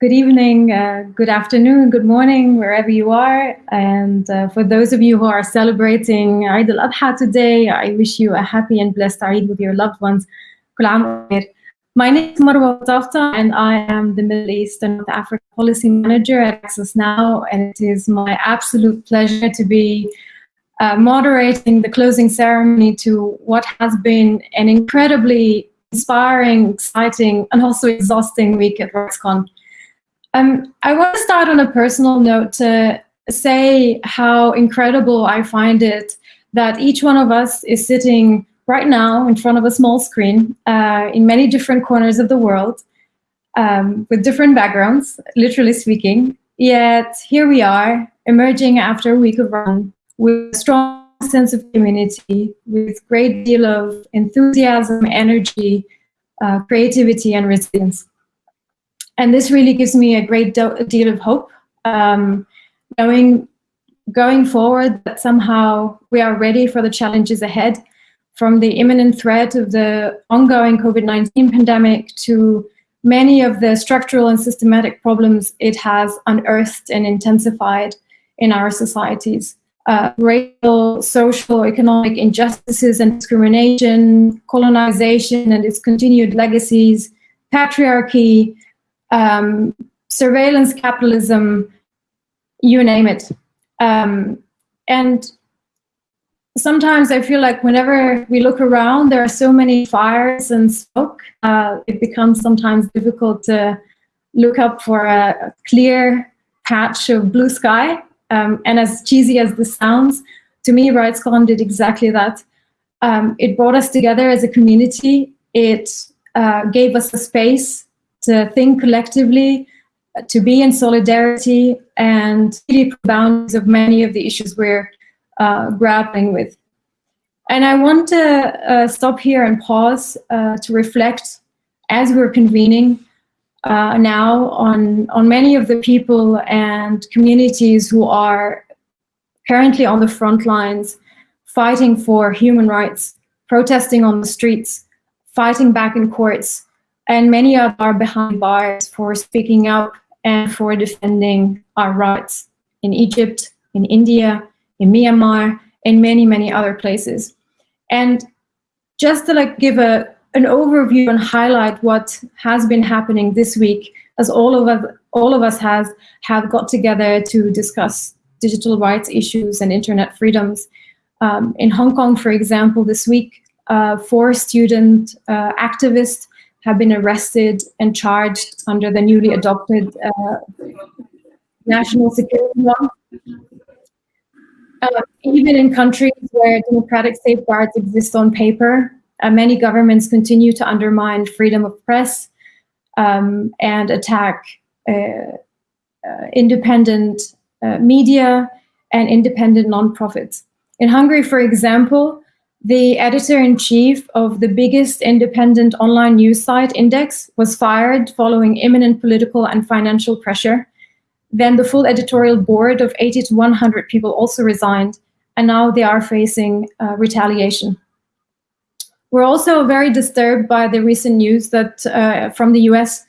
Good evening, uh, good afternoon, good morning, wherever you are. And uh, for those of you who are celebrating Eid al-Adha today, I wish you a happy and blessed Eid with your loved ones. My name is Marwa Fatafta, and I am the Middle East and North Africa Policy Manager at Access Now, and it is my absolute pleasure to be uh, moderating the closing ceremony to what has been an incredibly inspiring, exciting, and also exhausting week at RightsCon. Um, I want to start on a personal note to say how incredible I find it that each one of us is sitting right now in front of a small screen uh, in many different corners of the world um, with different backgrounds, literally speaking. Yet here we are, emerging after a week of run with a strong sense of community, with great deal of enthusiasm, energy, uh, creativity, and resilience. And this really gives me a great deal of hope, um, knowing going forward that somehow we are ready for the challenges ahead, from the imminent threat of the ongoing COVID-19 pandemic to many of the structural and systematic problems it has unearthed and intensified in our societies. Uh, racial, social, economic injustices and discrimination, colonization and its continued legacies, patriarchy, um, surveillance capitalism, you name it. Um, and sometimes I feel like whenever we look around, there are so many fires and smoke, uh, it becomes sometimes difficult to look up for a, clear patch of blue sky. Um, and as cheesy as this sounds, to me, RightsCon did exactly that. Um, it brought us together as a community. It uh, gave us a space to think collectively, to be in solidarity, and really boundaries of many of the issues we're uh, grappling with. And I want to uh, stop here and pause uh, to reflect as we're convening uh, now on, on many of the people and communities who are currently on the front lines, fighting for human rights, protesting on the streets, fighting back in courts, and many of are behind bars for speaking up and for defending our rights in Egypt, in India, in Myanmar, and many, many other places. And just to like give a, an overview and highlight what has been happening this week, as all of us, all of us has have got together to discuss digital rights issues and internet freedoms. Um, in Hong Kong, for example, this week, uh, four student uh, activists have been arrested and charged under the newly adopted uh, national security law. Uh, even in countries where democratic safeguards exist on paper, uh, many governments continue to undermine freedom of press um, and attack uh, uh, independent uh, media and independent nonprofits. In Hungary, for example, the editor-in-chief of the biggest independent online news site, Index, was fired following imminent political and financial pressure. Then the full editorial board of 80 to 100 people also resigned, and now they are facing uh, retaliation. We're also very disturbed by the recent news that uh, from the US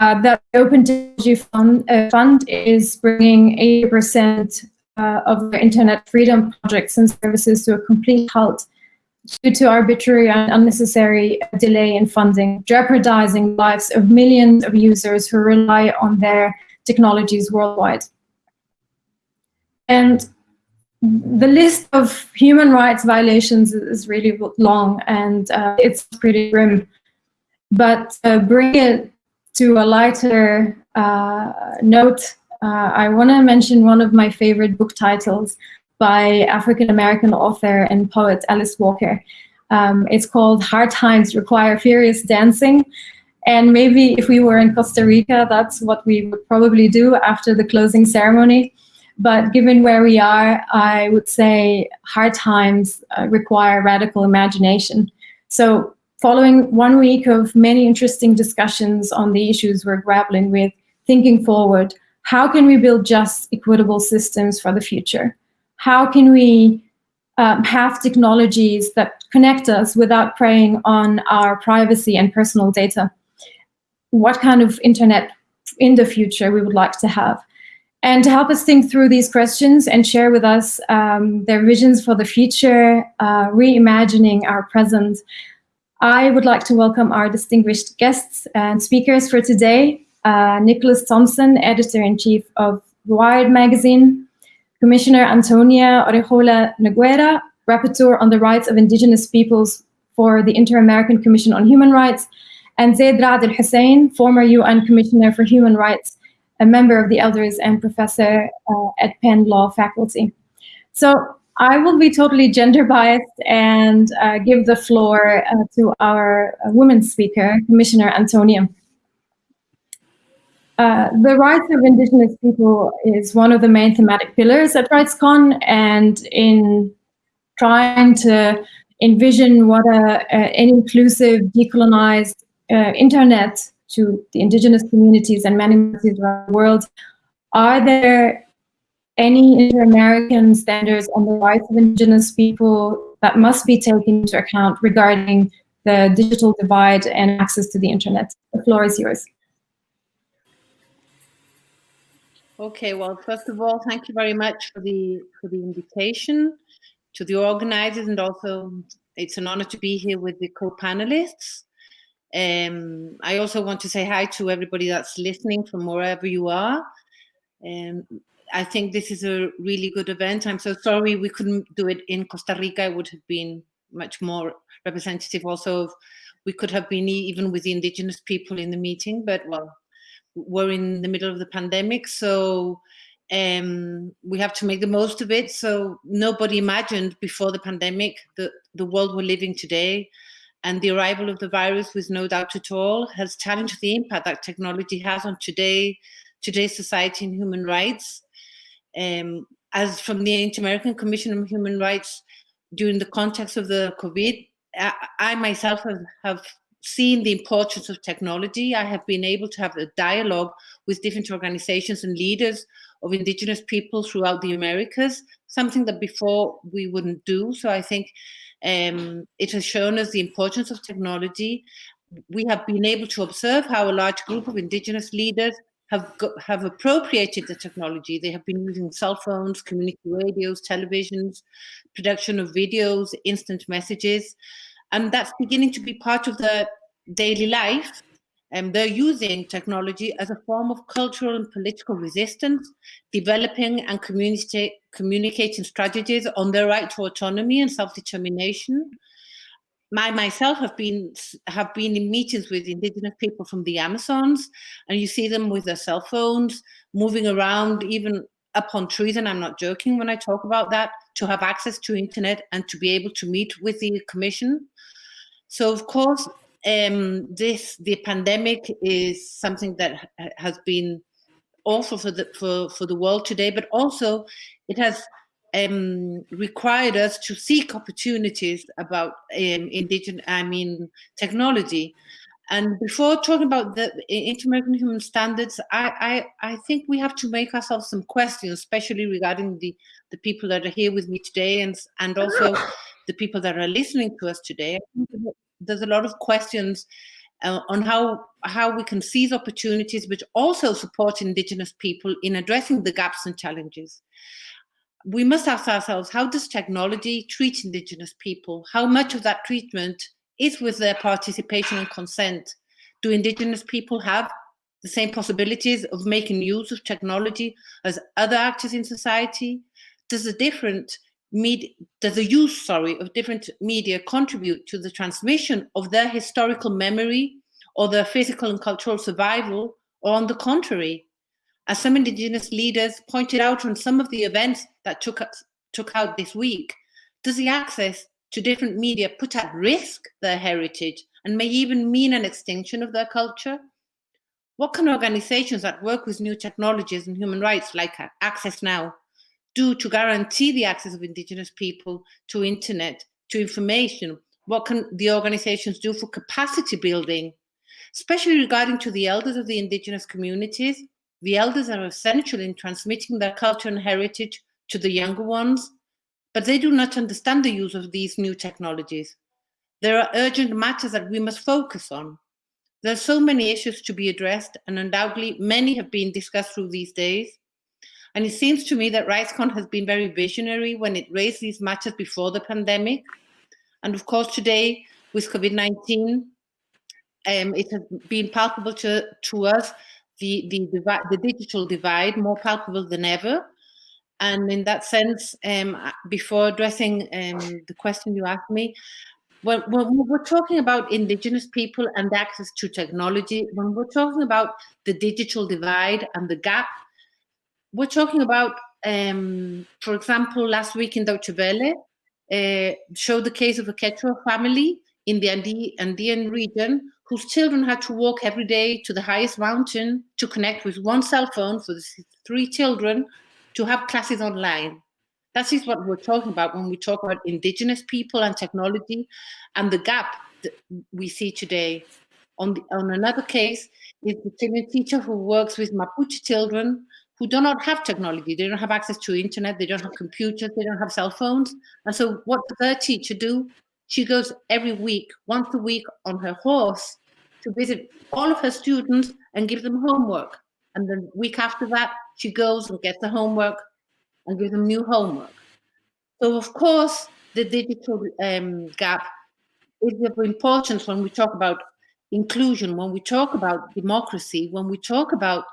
uh, that the Open Technology Fund, uh, Fund is bringing 80% uh, of their internet freedom projects and services to a complete halt due to arbitrary and unnecessary delay in funding, jeopardizing lives of millions of users who rely on their technologies worldwide. And the list of human rights violations is really long and uh, it's pretty grim. But uh, bring it to a lighter uh, note, uh, I want to mention one of my favorite book titles, by African-American author and poet Alice Walker. Um, it's called Hard Times Require Furious Dancing. And maybe if we were in Costa Rica, that's what we would probably do after the closing ceremony. But given where we are, I would say hard times uh, require radical imagination. So following one week of many interesting discussions on the issues we're grappling with, thinking forward, how can we build just, equitable systems for the future? How can we um, have technologies that connect us without preying on our privacy and personal data? What kind of internet in the future we would like to have. And to help us think through these questions and share with us um, their visions for the future, uh, reimagining our present, I would like to welcome our distinguished guests and speakers for today. Uh, Nicholas Thompson, Editor-in-Chief of Wired Magazine, Commissioner Antonia Urrejola Noguera, Rapporteur on the Rights of Indigenous Peoples for the Inter-American Commission on Human Rights, and Zeid Ra'ad Al-Hussein, former UN Commissioner for Human Rights, a member of the Elders and professor uh, at Penn Law faculty. So I will be totally gender biased and uh, give the floor uh, to our uh, woman speaker, Commissioner Antonia. Uh, the rights of Indigenous people is one of the main thematic pillars at RightsCon, and in trying to envision what a, a, an inclusive, decolonized uh, internet to the indigenous communities and many communities around the world, are there any inter-American standards on the rights of indigenous people that must be taken into account regarding the digital divide and access to the internet? The floor is yours. Okay, well, first of all, thank you very much for the for the invitation to the organizers, and also it's an honor to be here with the co-panelists. Um, I also want to say hi to everybody that's listening from wherever you are. Um, I think this is a really good event. I'm so sorry we couldn't do it in Costa Rica. It would have been much more representative also. we could have been even with the indigenous people in the meeting, but well, we're in the middle of the pandemic. So um, we have to make the most of it. So nobody imagined before the pandemic the, the world we're living today and the arrival of the virus with no doubt at all has challenged the impact that technology has on today, today's society and human rights. Um, as from the Inter-American Commission on Human Rights, during the context of the COVID, I, I myself have, have seen the importance of technology. I have been able to have a dialogue with different organizations and leaders of indigenous people throughout the Americas, something that before we wouldn't do. So I think um, it has shown us the importance of technology. We have been able to observe how a large group of indigenous leaders have, got, have appropriated the technology. They have been using cell phones, community radios, televisions, production of videos, instant messages, and that's beginning to be part of their daily life and they're using technology as a form of cultural and political resistance, developing and communicating strategies on their right to autonomy and self-determination. I myself have been have been in meetings with indigenous people from the Amazons, and you see them with their cell phones moving around, even up on trees. And I'm not joking when I talk about that. To have access to internet and to be able to meet with the commission. So of course, um, this the pandemic is something that has been awful for the for for the world today, but also it has um, required us to seek opportunities about um, indigenous, I mean, technology. And before talking about the inter-American human standards, I, I, I think we have to make ourselves some questions, especially regarding the, the people that are here with me today and, and also the people that are listening to us today there's a lot of questions uh, on how how we can seize opportunities, but also support Indigenous people in addressing the gaps and challenges. We must ask ourselves, how does technology treat Indigenous people? How much of that treatment is with their participation and consent? Do Indigenous people have the same possibilities of making use of technology as other actors in society? Does a different does the use, sorry, of different media contribute to the transmission of their historical memory or their physical and cultural survival, or on the contrary? As some indigenous leaders pointed out on some of the events that took, took out this week, does the access to different media put at risk their heritage and may even mean an extinction of their culture? What can organizations that work with new technologies and human rights like Access Now do to guarantee the access of indigenous people to internet, to information? What can the organizations do for capacity building, especially regarding to the elders of the indigenous communities? The elders are essential in transmitting their culture and heritage to the younger ones, but they do not understand the use of these new technologies. There are urgent matters that we must focus on. There are so many issues to be addressed, and undoubtedly many have been discussed through these days. And it seems to me that RightsCon has been very visionary when it raised these matters before the pandemic. And of course, today with COVID-19, um, it has been palpable to, to us, the, the, the digital divide, more palpable than ever. And in that sense, um, before addressing um, the question you asked me, when, when, we're talking about indigenous people and access to technology, when we're talking about the digital divide and the gap, we're talking about, um, for example, last week in Deutsche Welle, uh, showed the case of a Quechua family in the Andean region whose children had to walk every day to the highest mountain to connect with one cell phone for the three children to have classes online. That is what we're talking about when we talk about indigenous people and technology and the gap that we see today. On, the, on another case is the teacher who works with Mapuche children who do not have technology. They don't have access to internet, they don't have computers, they don't have cell phones. And so what does their teacher do? She goes every week, once a week on her horse to visit all of her students and give them homework. And the week after that, she goes and gets the homework and gives them new homework. So of course, the digital um, gap is of importance when we talk about inclusion, when we talk about democracy, when we talk about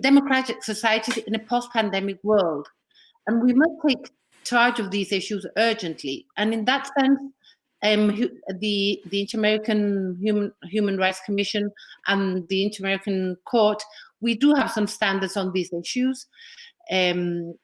democratic societies in a post-pandemic world. And we must take charge of these issues urgently. And in that sense, um, the, the Inter-American Human, Human Rights Commission and the Inter-American Court, we do have some standards on these issues. Um,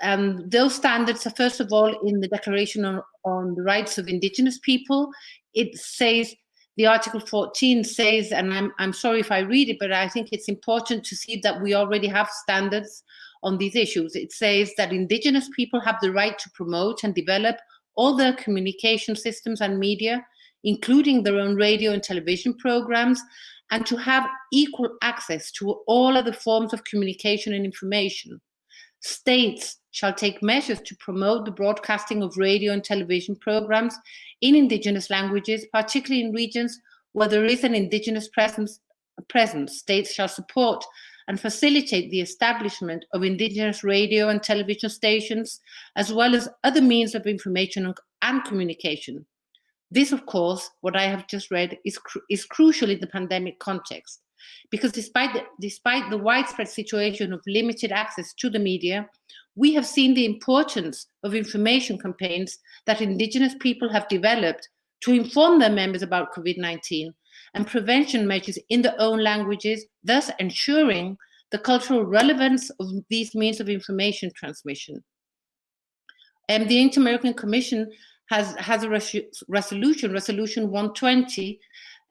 and those standards are first of all in the Declaration on, on the Rights of Indigenous People. It says the Article 14 says, and I'm, I'm sorry if I read it, but I think it's important to see that we already have standards on these issues. It says that indigenous people have the right to promote and develop all their communication systems and media, including their own radio and television programs, and to have equal access to all other forms of communication and information. States shall take measures to promote the broadcasting of radio and television programs in indigenous languages, particularly in regions where there is an indigenous presence. presence. States shall support and facilitate the establishment of indigenous radio and television stations, as well as other means of information and communication. This, of course, what I have just read, is, cru is crucial in the pandemic context, because despite the, despite the widespread situation of limited access to the media, we have seen the importance of information campaigns that indigenous people have developed to inform their members about COVID-19 and prevention measures in their own languages, thus ensuring the cultural relevance of these means of information transmission. And the Inter-American Commission has, has a res resolution, Resolution 120,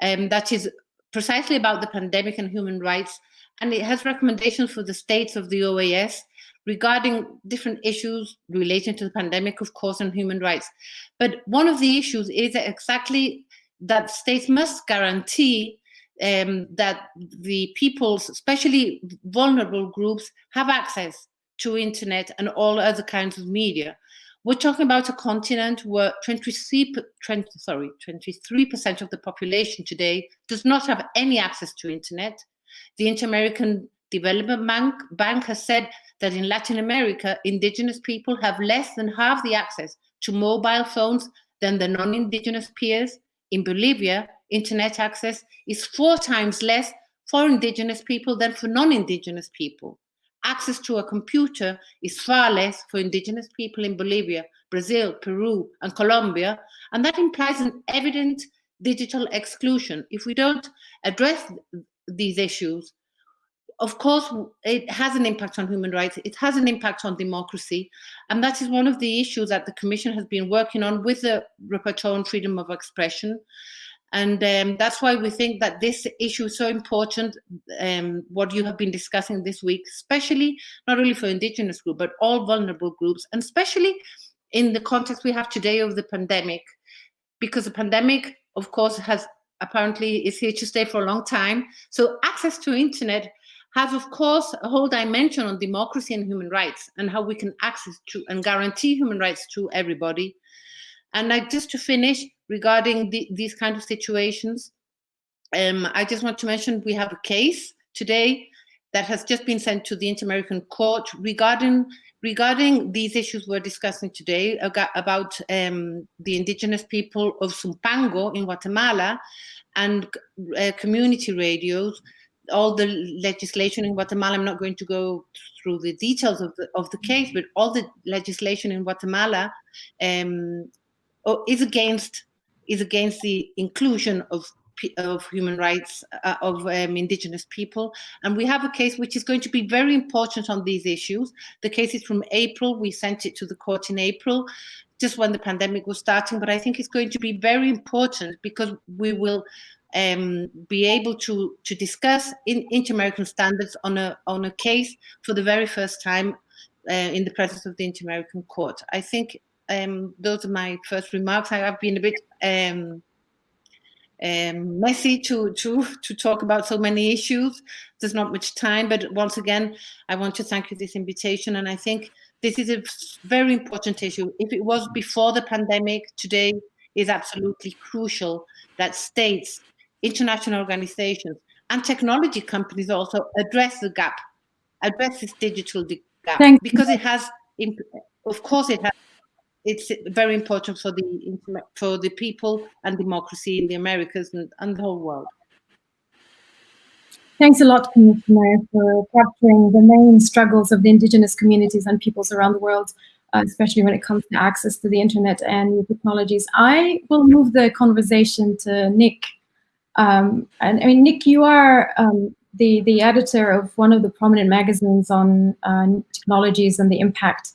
um, that is precisely about the pandemic and human rights, and it has recommendations for the states of the OAS regarding different issues relating to the pandemic, of course, and human rights. But one of the issues is exactly that states must guarantee um, that the peoples, especially vulnerable groups, have access to internet and all other kinds of media. We're talking about a continent where 23, 20, sorry, 23% of the population today does not have any access to internet. The Inter-American Development Bank, Bank has said that in Latin America, indigenous people have less than half the access to mobile phones than the non-indigenous peers. In Bolivia, internet access is four times less for indigenous people than for non-indigenous people. Access to a computer is far less for indigenous people in Bolivia, Brazil, Peru, and Colombia, and that implies an evident digital exclusion. If we don't address these issues, of course, it has an impact on human rights. It has an impact on democracy. And that is one of the issues that the Commission has been working on with the Rapporteur on Freedom of Expression. And um, that's why we think that this issue is so important, um, what you have been discussing this week, especially not only for indigenous groups, but all vulnerable groups, and especially in the context we have today of the pandemic, because the pandemic, of course, has apparently is here to stay for a long time. So access to internet has, of course, a whole dimension on democracy and human rights and how we can access to and guarantee human rights to everybody. And like just to finish regarding the, these kind of situations, um, I just want to mention we have a case today that has just been sent to the Inter-American Court regarding regarding these issues we're discussing today about um, the indigenous people of Sumpango in Guatemala and uh, community radios, all the legislation in Guatemala, I'm not going to go through the details of the, of the case, but all the legislation in Guatemala um, is against is against the inclusion of of human rights uh, of um, indigenous people. And we have a case which is going to be very important on these issues. The case is from April. We sent it to the court in April, just when the pandemic was starting. But I think it's going to be very important because we will um, be able to to discuss in inter-American standards on a on a case for the very first time uh, in the presence of the Inter-American Court. I think um, those are my first remarks. I have been a bit um, um, messy to to to talk about so many issues. There's not much time, but once again, I want to thank you for this invitation, and I think this is a very important issue. If it was before the pandemic, today is absolutely crucial that states, international organizations, and technology companies also address the gap, address this digital gap, Thank because it has, of course, it has it's very important for the for the people and democracy in the Americas and, and the whole world. Thanks a lot, Commissioner, for capturing the main struggles of the indigenous communities and peoples around the world, uh, especially when it comes to access to the internet and new technologies. I will move the conversation to Nick. Um, and I mean, Nick, you are um, the, the editor of one of the prominent magazines on uh, technologies and the impact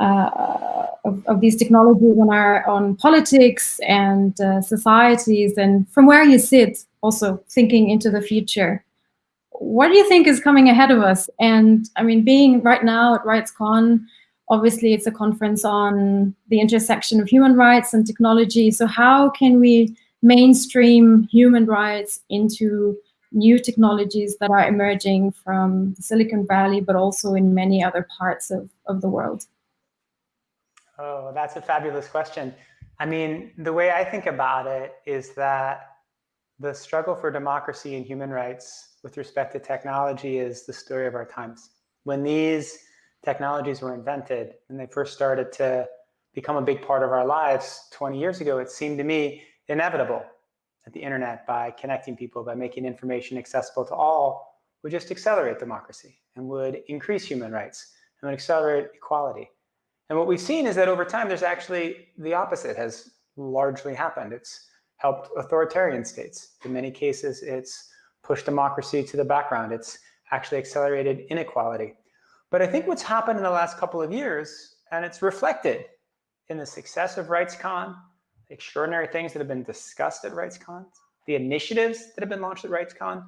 uh, of, of, these technologies on our on politics and uh, societies. And from where you sit also thinking into the future what do you think is coming ahead of us? And i mean being right now at rightscon obviously it's a conference on the intersection of human rights and technology. So how can we mainstream human rights into new technologies that are emerging from Silicon Valley, but also in many other parts of, of the world? Oh, that's a fabulous question. I mean, the way I think about it is that the struggle for democracy and human rights with respect to technology is the story of our times. When these technologies were invented and they first started to become a big part of our lives 20 years ago, it seemed to me inevitable that the internet, by connecting people, by making information accessible to all, would just accelerate democracy and would increase human rights and would accelerate equality. And what we've seen is that over time, there's actually the opposite has largely happened. It's helped authoritarian states. In many cases, it's pushed democracy to the background. It's actually accelerated inequality. But I think what's happened in the last couple of years, and it's reflected in the success of RightsCon, extraordinary things that have been discussed at RightsCon, the initiatives that have been launched at RightsCon,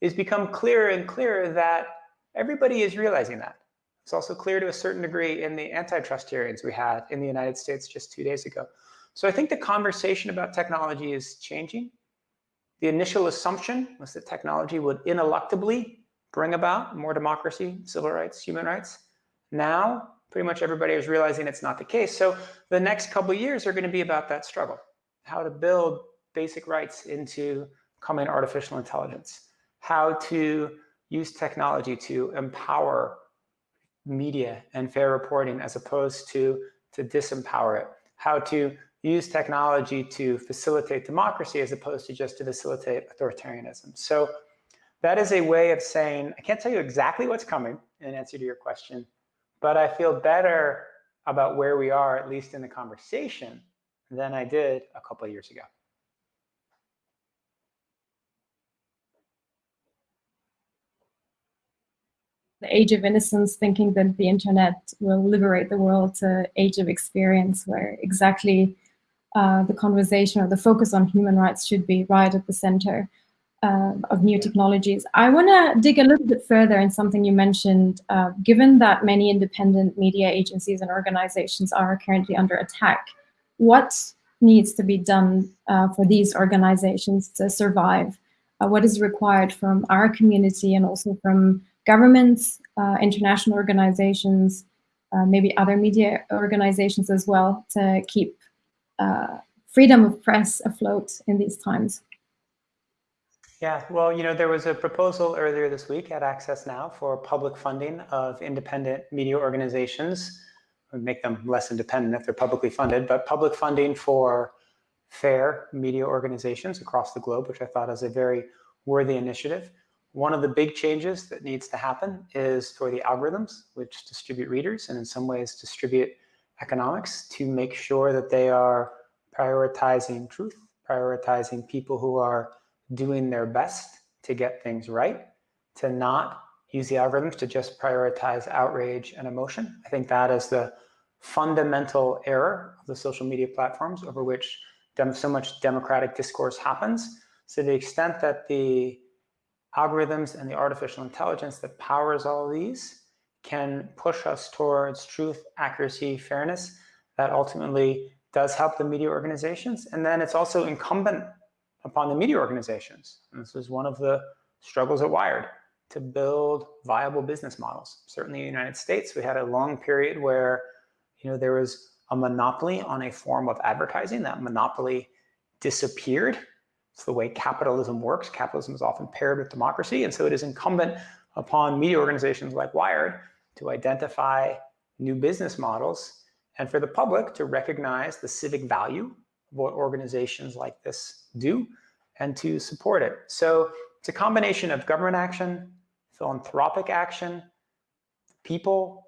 is become clearer and clearer that everybody is realizing that. It's also clear to a certain degree in the antitrust hearings we had in the United States just two days ago. So I think the conversation about technology is changing. The initial assumption was that technology would ineluctably bring about more democracy, civil rights, human rights. Now, pretty much everybody is realizing it's not the case. So the next couple years are going to be about that struggle, how to build basic rights into coming artificial intelligence, how to use technology to empower media and fair reporting as opposed to to disempower it, how to use technology to facilitate democracy as opposed to just to facilitate authoritarianism. So that is a way of saying, I can't tell you exactly what's coming in answer to your question, but I feel better about where we are, at least in the conversation, than I did a couple of years ago. the age of innocence, thinking that the internet will liberate the world to age of experience, where exactly uh, the conversation or the focus on human rights should be right at the center uh, of new technologies. I want to dig a little bit further in something you mentioned. Uh, given that many independent media agencies and organizations are currently under attack, what needs to be done uh, for these organizations to survive? Uh, what is required from our community and also from governments, uh, international organizations, uh, maybe other media organizations as well to keep freedom of press afloat in these times? Yeah, well, you know, there was a proposal earlier this week at Access Now for public funding of independent media organizations, We make them less independent if they're publicly funded, but public funding for fair media organizations across the globe, which I thought is a very worthy initiative. One of the big changes that needs to happen is for the algorithms, which distribute readers and in some ways distribute economics to make sure that they are prioritizing truth, prioritizing people who are doing their best to get things right, to not use the algorithms to just prioritize outrage and emotion. I think that is the fundamental error of the social media platforms over which so much democratic discourse happens. So to the extent that the algorithms and the artificial intelligence that powers all these can push us towards truth, accuracy, fairness, that ultimately does help the media organizations. And then it's also incumbent upon the media organizations. And this is one of the struggles at Wired to build viable business models. Certainly in the United States, we had a long period where you know, there was a monopoly on a form of advertising. That monopoly disappeared. It's the way capitalism works. Capitalism is often paired with democracy. And so it is incumbent upon media organizations like Wired to identify new business models and for the public to recognize the civic value what organizations like this do and to support it. So it's a combination of government action, philanthropic action, people,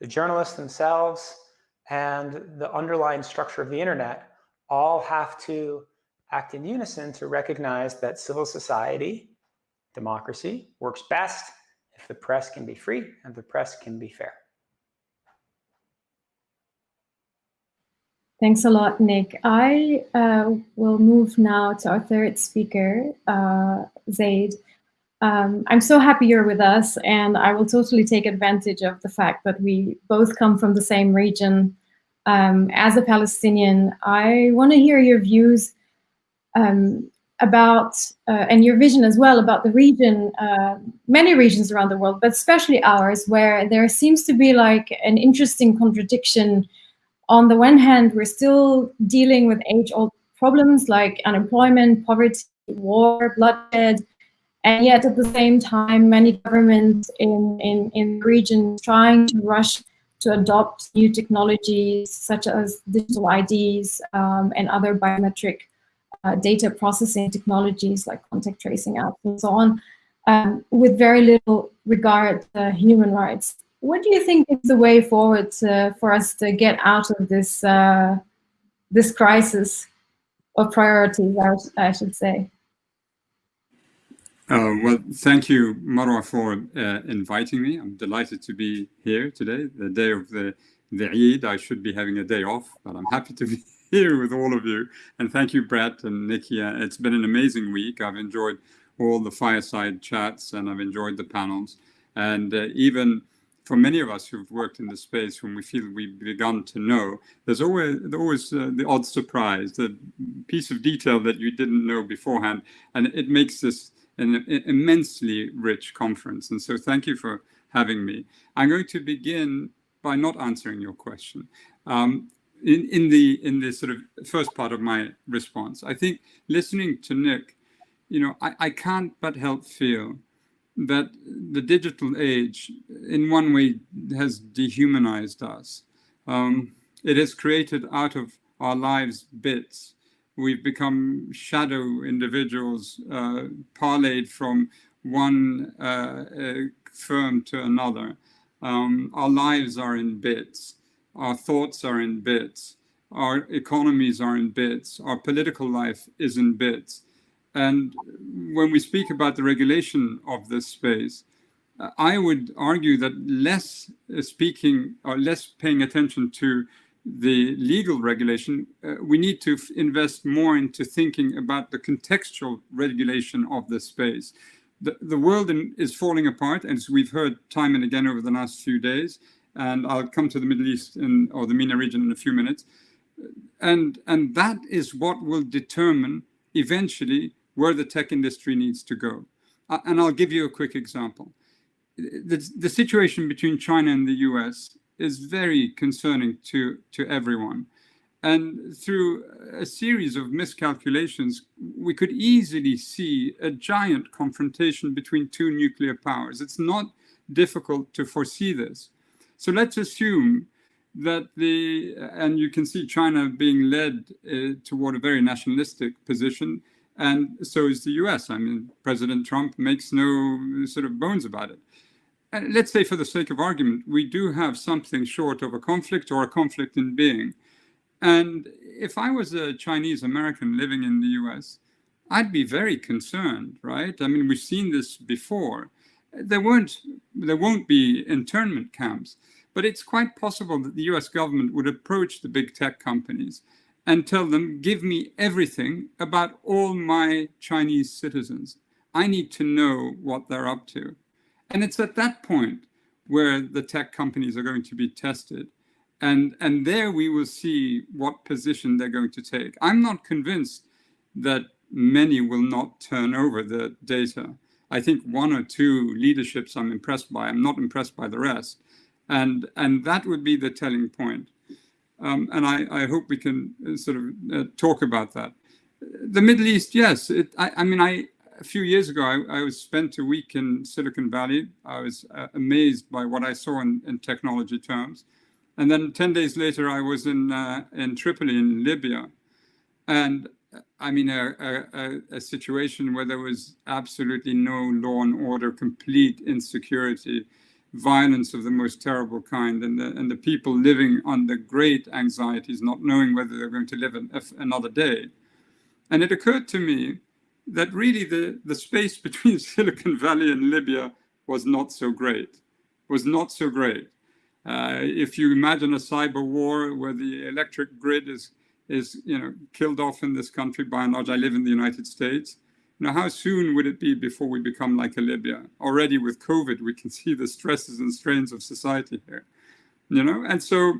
the journalists themselves, and the underlying structure of the internet all have to act in unison to recognize that civil society, democracy, works best if the press can be free and the press can be fair. Thanks a lot, Nick. I uh, will move now to our third speaker, uh, Zeid. Um, I'm so happy you're with us, and I will totally take advantage of the fact that we both come from the same region. Um, as a Palestinian, I want to hear your views um, about, uh, and your vision as well, about the region, uh, many regions around the world, but especially ours, where there seems to be like an interesting contradiction on the one hand, we're still dealing with age-old problems like unemployment, poverty, war, bloodshed, and yet at the same time, many governments in, in, in regions trying to rush to adopt new technologies such as digital IDs um, and other biometric uh, data processing technologies like contact tracing apps and so on, um, with very little regard to human rights what do you think is the way forward to, for us to get out of this uh, this crisis of priorities? I, should say. Uh, well, thank you, Marwa, for uh, inviting me. I'm delighted to be here today, the day of the, the Eid. I should be having a day off, but I'm happy to be here with all of you. And thank you, Brett and Nikki. Uh, it's been an amazing week. I've enjoyed all the fireside chats and I've enjoyed the panels. And uh, even for many of us who've worked in the space, when we feel we've begun to know, there's always, always uh, the odd surprise, the piece of detail that you didn't know beforehand, and it makes this an immensely rich conference. And so thank you for having me. I'm going to begin by not answering your question. Um, in, in, the, in the sort of first part of my response, I think listening to Nick, you know, I, I can't but help feel that the digital age, in one way, has dehumanized us. Um, it has created out of our lives bits. We've become shadow individuals, uh, parlayed from one uh, uh, firm to another. Um, our lives are in bits. Our thoughts are in bits. Our economies are in bits. Our political life is in bits. And when we speak about the regulation of this space, I would argue that less uh, speaking or less paying attention to the legal regulation, uh, we need to invest more into thinking about the contextual regulation of this space. The, the world in, is falling apart, as we've heard time and again over the last few days, and I'll come to the Middle East in, or the MENA region in a few minutes. And, and that is what will determine eventually where the tech industry needs to go. Uh, and I'll give you a quick example. The, the situation between China and the US is very concerning to, to everyone. And through a series of miscalculations, we could easily see a giant confrontation between two nuclear powers. It's not difficult to foresee this. So let's assume that the, and you can see China being led uh, toward a very nationalistic position, and so is the US. I mean, President Trump makes no sort of bones about it. Let's say, for the sake of argument, we do have something short of a conflict or a conflict in being. And if I was a Chinese American living in the US, I'd be very concerned, right? I mean, we've seen this before. There weren't, there won't be internment camps, but it's quite possible that the US government would approach the big tech companies and tell them, give me everything about all my Chinese citizens. I need to know what they're up to. And it's at that point where the tech companies are going to be tested. And, and there we will see what position they're going to take. I'm not convinced that many will not turn over the data. I think one or two leaderships I'm impressed by. I'm not impressed by the rest. And, and that would be the telling point. Um, and I, I, hope we can uh, sort of uh, talk about that. The Middle East, yes. It, I, I, mean, I a few years ago, I, I, was spent a week in Silicon Valley. I was uh, amazed by what I saw in, in, technology terms. And then 10 days later, I was in, uh, in Tripoli in Libya. And I mean, a, a, a, situation where there was absolutely no law and order, complete insecurity, violence of the most terrible kind, and the, and the people living under great anxieties, not knowing whether they're going to live an, another day. And it occurred to me that really the, the space between Silicon Valley and Libya was not so great, was not so great. Uh, if you imagine a cyber war where the electric grid is, is you know, killed off in this country, by and large, I live in the United States, you know, how soon would it be before we become like a Libya? Already with COVID, we can see the stresses and strains of society here, you know? And so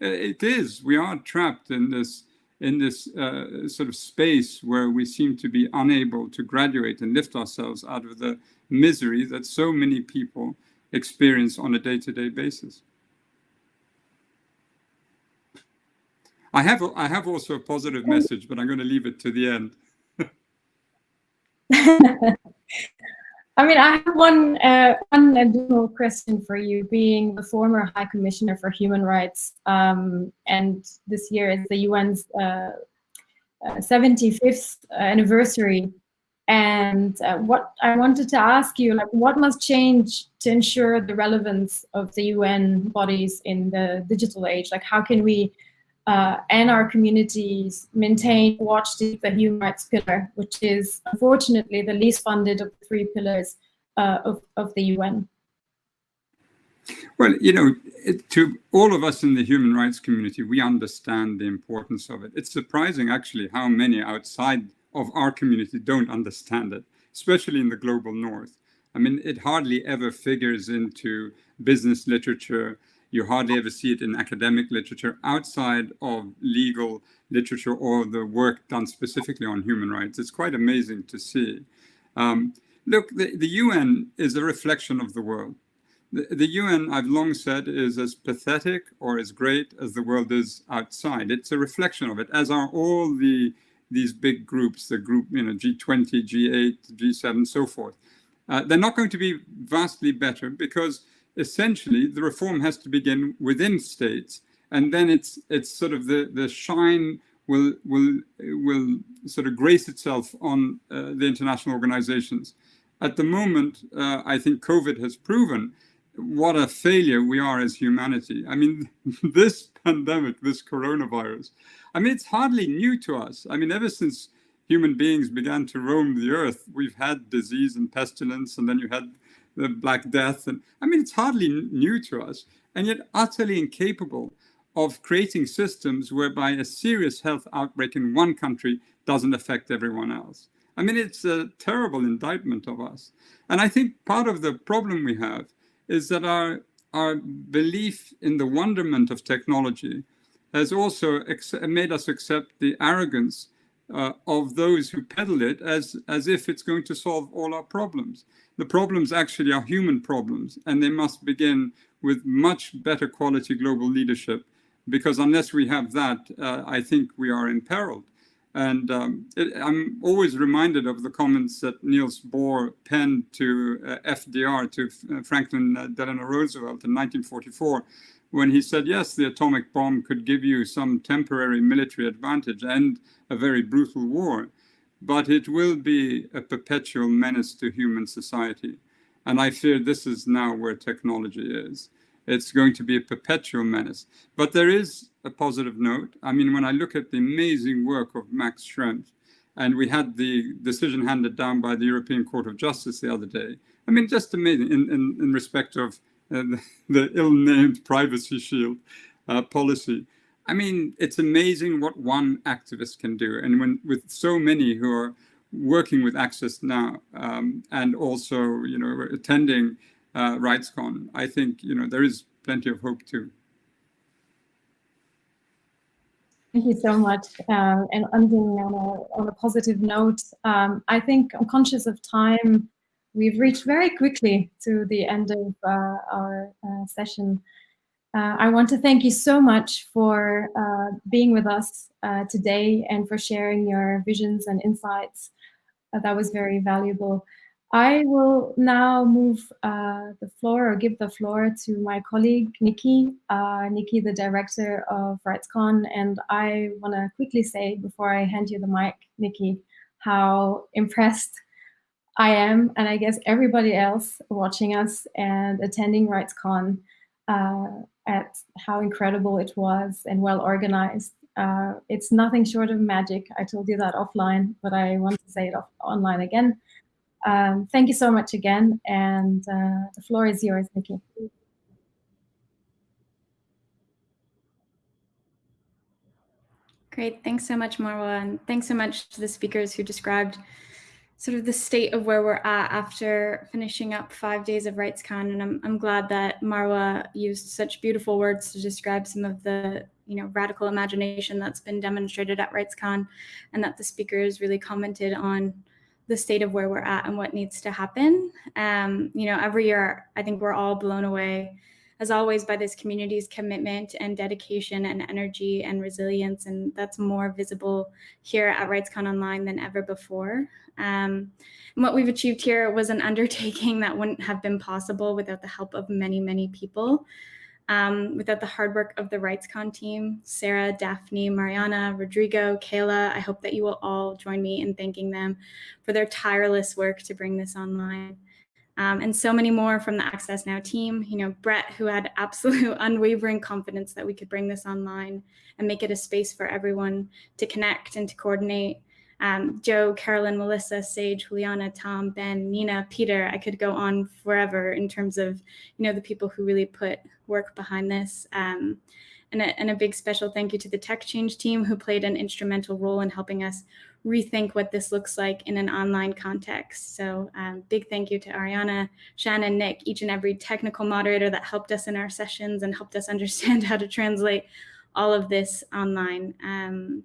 uh, it is, we are trapped in this in this uh, sort of space where we seem to be unable to graduate and lift ourselves out of the misery that so many people experience on a day-to-day -day basis. I have, I have also a positive message, but I'm going to leave it to the end. I mean, I have one uh, one additional question for you, being the former High Commissioner for Human Rights, um, and this year is the UN's uh, uh, 75th anniversary. And uh, what I wanted to ask you, like, what must change to ensure the relevance of the UN bodies in the digital age? Like, how can we uh, and our communities maintain watch the, human rights pillar, which is unfortunately the least funded of the three pillars uh, of, of the UN? Well, you know, it, to all of us in the human rights community, we understand the importance of it. It's surprising, actually, how many outside of our community don't understand it, especially in the global north. I mean, it hardly ever figures into business literature, you hardly ever see it in academic literature outside of legal literature or the work done specifically on human rights. It's quite amazing to see. Um, look, the, the UN is a reflection of the world. The, the UN, I've long said, is as pathetic or as great as the world is outside. It's a reflection of it, as are all the these big groups, the group, you know, G20, G8, G7, so forth. Uh, they're not going to be vastly better because essentially the reform has to begin within states and then it's it's sort of the the shine will will will sort of grace itself on uh, the international organizations. At the moment uh, i think covid has proven what a failure we are as humanity. I mean this pandemic this coronavirus i mean it's hardly new to us. I mean ever since human beings began to roam the earth we've had disease and pestilence and then you had the Black Death. And I mean, it's hardly new to us, and yet utterly incapable of creating systems whereby a serious health outbreak in one country doesn't affect everyone else. I mean, it's a terrible indictment of us. And I think part of the problem we have is that our, our belief in the wonderment of technology has also made us accept the arrogance uh, of those who peddle it as, as if it's going to solve all our problems. The problems actually are human problems, and they must begin with much better quality global leadership because unless we have that, uh, I think we are imperiled. And um, it, I'm always reminded of the comments that Niels Bohr penned to uh, FDR, to uh, Franklin uh, Delano Roosevelt in 1944, when he said, yes, the atomic bomb could give you some temporary military advantage and a very brutal war, but it will be a perpetual menace to human society. And I fear this is now where technology is. It's going to be a perpetual menace. But there is a positive note. I mean, when I look at the amazing work of Max Schrems, and we had the decision handed down by the European Court of Justice the other day. I mean, just amazing in, in, in respect of uh, the, the ill-named privacy shield uh, policy. I mean, it's amazing what one activist can do. And when with so many who are working with Access Now um, and also, you know, attending uh, RightsCon, I think, you know, there is plenty of hope too. Thank you so much. Uh, and ending on a, on a positive note, um, I think I'm conscious of time. We've reached very quickly to the end of uh, our uh, session. Uh, I want to thank you so much for uh, being with us uh, today and for sharing your visions and insights. that was very valuable. I will now move uh, the floor or give the floor to my colleague, Nikki. Uh, Nikki, the director of RightsCon. And I want to quickly say, before I hand you the mic, Nikki, how impressed I am, and I guess everybody else watching us and attending RightsCon uh, at how incredible it was and well organized. Uh, it's nothing short of magic. I told you that offline, but I want to say it off online again. Um, thank you so much again, and uh, the floor is yours, Nikki. Great, thanks so much, Marwa, and thanks so much to the speakers who described sort of the state of where we're at after finishing up five days of RightsCon. And I'm, I'm glad that Marwa used such beautiful words to describe some of the you know radical imagination that's been demonstrated at RightsCon and that the speakers really commented on the state of where we're at and what needs to happen. Um, you know, every year, I think we're all blown away, as always, by this community's commitment and dedication and energy and resilience. And that's more visible here at RightsCon Online than ever before. Um, and what we've achieved here was an undertaking that wouldn't have been possible without the help of many, many people um, without the hard work of the RightsCon team, Sarah, Daphne, Mariana, Rodrigo, Kayla. I hope that you will all join me in thanking them for their tireless work to bring this online. Um, and so many more from the Access Now team. You know, Brett, who had absolute unwavering confidence that we could bring this online and make it a space for everyone to connect and to coordinate um, Joe, Carolyn, Melissa, Sage, Juliana, Tom, Ben, Nina, Peter. I could go on forever in terms of, you know, the people who really put work behind this. Um, and, a, and a big special thank you to the Tech Change team who played an instrumental role in helping us rethink what this looks like in an online context. So um, big thank you to Ariana, Shannon, Nick, each and every technical moderator that helped us in our sessions and helped us understand how to translate all of this online. Um,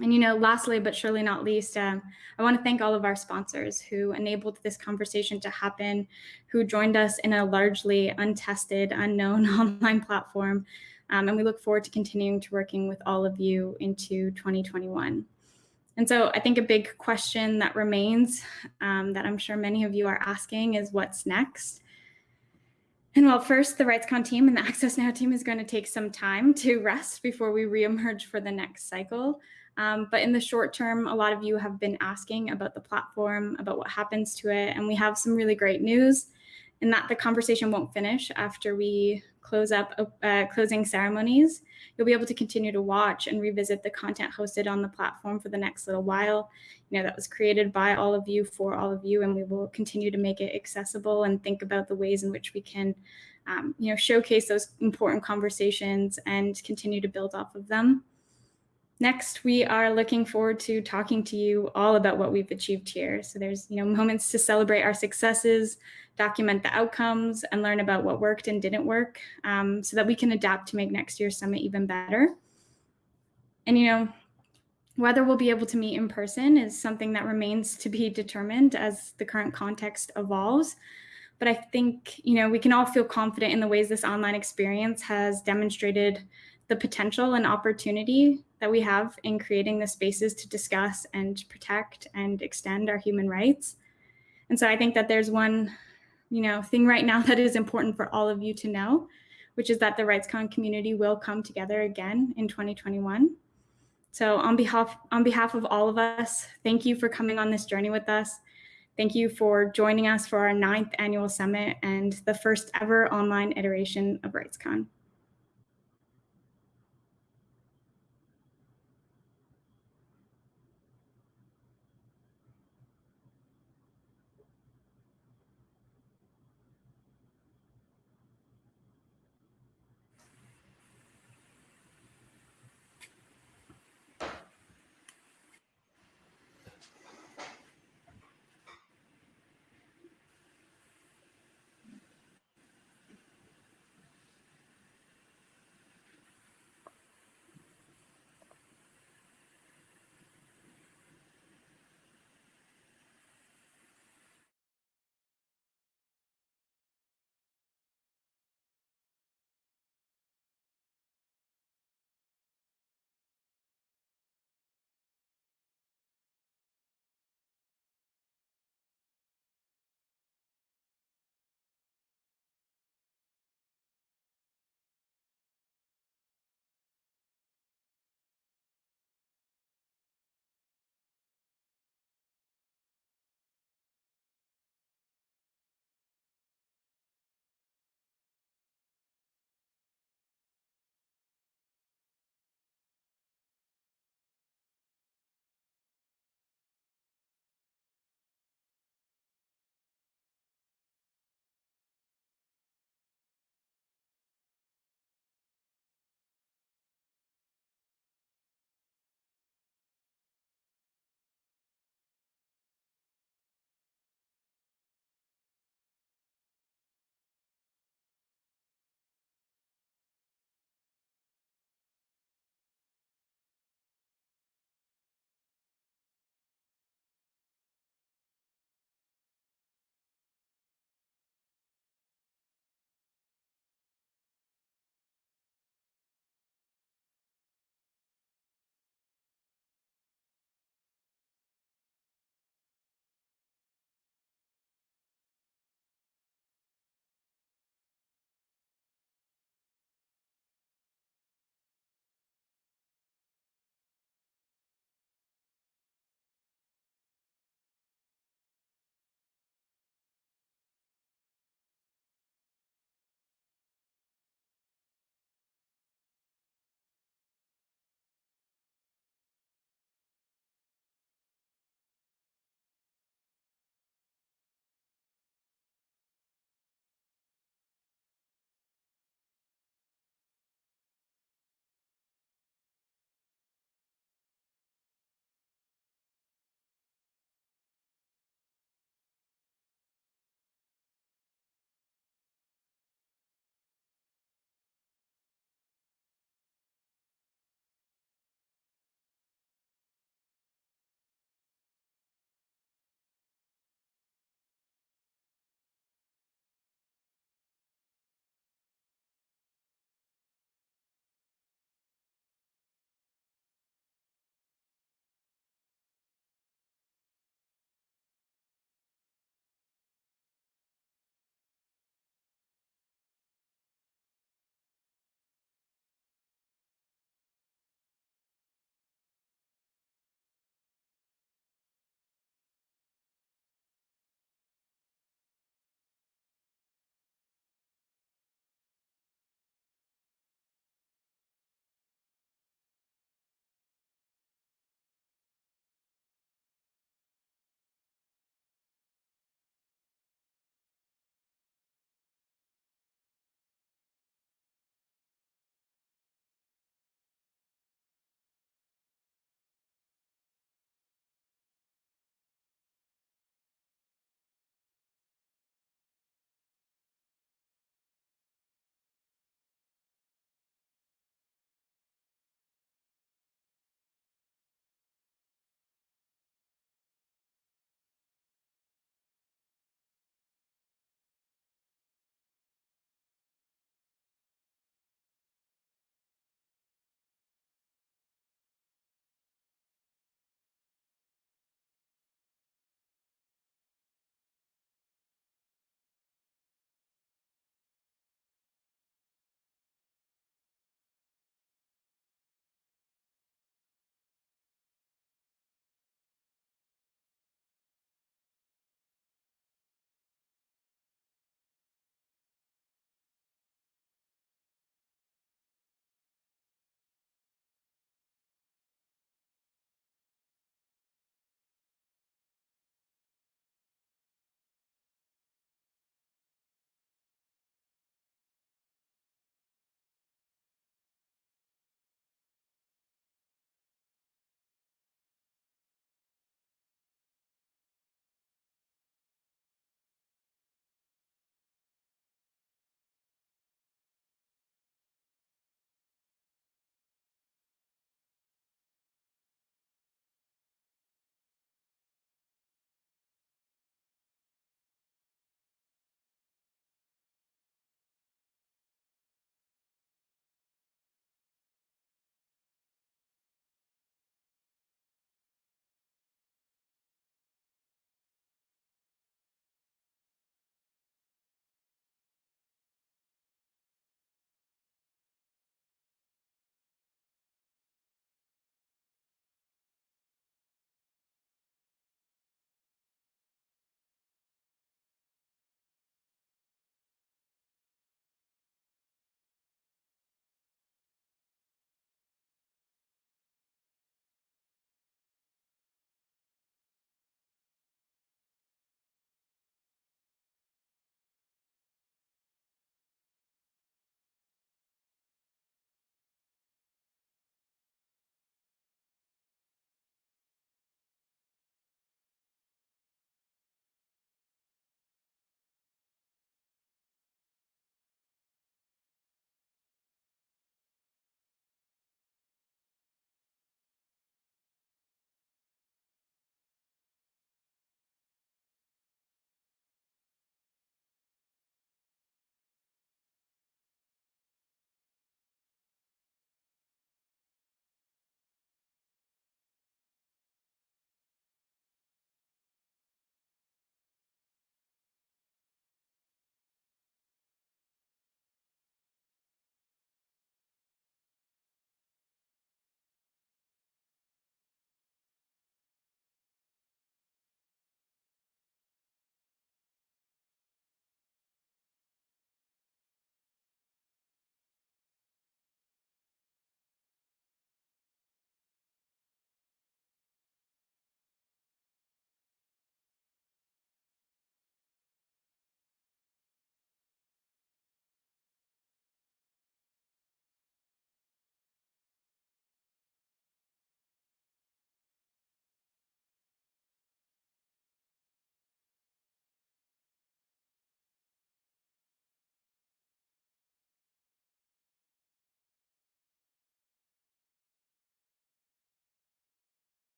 and, you know, lastly, but surely not least, um, I want to thank all of our sponsors who enabled this conversation to happen, who joined us in a largely untested, unknown online platform. Um, and we look forward to continuing to working with all of you into 2021. And so I think a big question that remains um, that I'm sure many of you are asking is what's next? And well, first, the RightsCon team and the Access Now team is going to take some time to rest before we reemerge for the next cycle. Um, but in the short term, a lot of you have been asking about the platform, about what happens to it. And we have some really great news in that the conversation won't finish after we close up uh, closing ceremonies. You'll be able to continue to watch and revisit the content hosted on the platform for the next little while. You know, that was created by all of you for all of you, and we will continue to make it accessible and think about the ways in which we can, um, you know, showcase those important conversations and continue to build off of them. Next, we are looking forward to talking to you all about what we've achieved here. So there's you know moments to celebrate our successes, document the outcomes, and learn about what worked and didn't work um, so that we can adapt to make next year's summit even better. And you know, whether we'll be able to meet in person is something that remains to be determined as the current context evolves. But I think, you know, we can all feel confident in the ways this online experience has demonstrated the potential and opportunity that we have in creating the spaces to discuss and protect and extend our human rights. And so I think that there's one, you know, thing right now that is important for all of you to know, which is that the RightsCon community will come together again in 2021. So on behalf on behalf of all of us, thank you for coming on this journey with us. Thank you for joining us for our ninth annual summit and the first ever online iteration of RightsCon.